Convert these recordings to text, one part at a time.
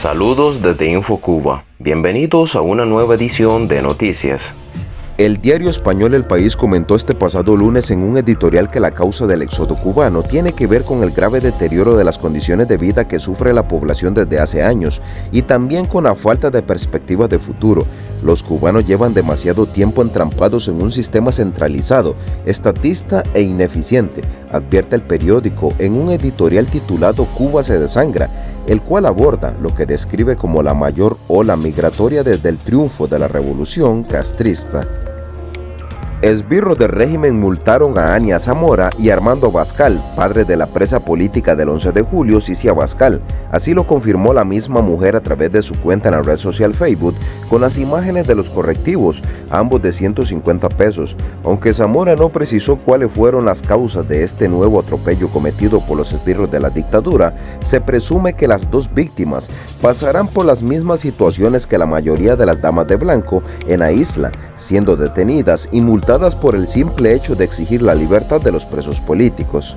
Saludos desde InfoCuba. Bienvenidos a una nueva edición de Noticias. El diario español El País comentó este pasado lunes en un editorial que la causa del éxodo cubano tiene que ver con el grave deterioro de las condiciones de vida que sufre la población desde hace años y también con la falta de perspectivas de futuro. Los cubanos llevan demasiado tiempo entrampados en un sistema centralizado, estatista e ineficiente, advierte el periódico en un editorial titulado Cuba se desangra, el cual aborda lo que describe como la mayor ola migratoria desde el triunfo de la revolución castrista. Esbirros del régimen multaron a Ania Zamora y Armando Bascal, padre de la presa política del 11 de julio, Cicia Bascal. Así lo confirmó la misma mujer a través de su cuenta en la red social Facebook con las imágenes de los correctivos, ambos de 150 pesos. Aunque Zamora no precisó cuáles fueron las causas de este nuevo atropello cometido por los esbirros de la dictadura, se presume que las dos víctimas pasarán por las mismas situaciones que la mayoría de las damas de blanco en la isla, siendo detenidas y multadas por el simple hecho de exigir la libertad de los presos políticos.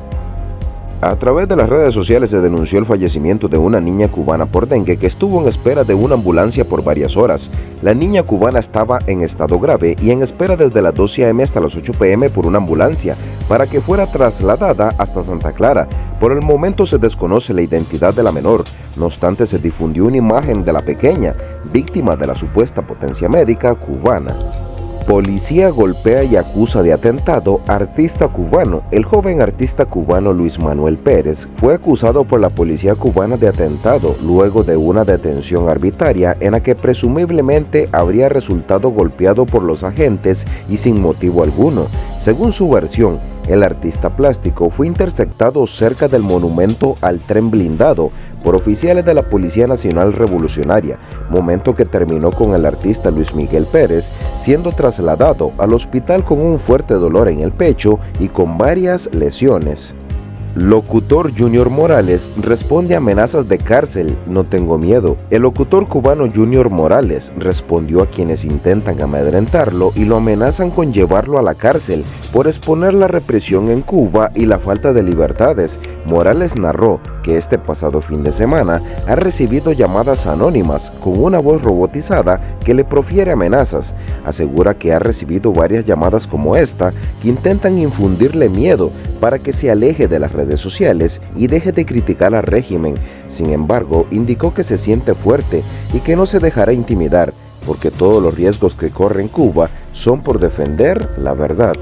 A través de las redes sociales se denunció el fallecimiento de una niña cubana por dengue que estuvo en espera de una ambulancia por varias horas. La niña cubana estaba en estado grave y en espera desde las 12 am hasta las 8 pm por una ambulancia para que fuera trasladada hasta Santa Clara. Por el momento se desconoce la identidad de la menor, no obstante se difundió una imagen de la pequeña, víctima de la supuesta potencia médica cubana. Policía golpea y acusa de atentado artista cubano. El joven artista cubano Luis Manuel Pérez fue acusado por la policía cubana de atentado luego de una detención arbitraria en la que presumiblemente habría resultado golpeado por los agentes y sin motivo alguno. Según su versión, el artista plástico fue interceptado cerca del monumento al tren blindado por oficiales de la Policía Nacional Revolucionaria, momento que terminó con el artista Luis Miguel Pérez siendo trasladado al hospital con un fuerte dolor en el pecho y con varias lesiones. Locutor Junior Morales responde a amenazas de cárcel, no tengo miedo. El locutor cubano Junior Morales respondió a quienes intentan amedrentarlo y lo amenazan con llevarlo a la cárcel por exponer la represión en Cuba y la falta de libertades. Morales narró que este pasado fin de semana ha recibido llamadas anónimas con una voz robotizada que le profiere amenazas. Asegura que ha recibido varias llamadas como esta que intentan infundirle miedo para que se aleje de las redes sociales y deje de criticar al régimen. Sin embargo, indicó que se siente fuerte y que no se dejará intimidar porque todos los riesgos que corre en Cuba son por defender la verdad.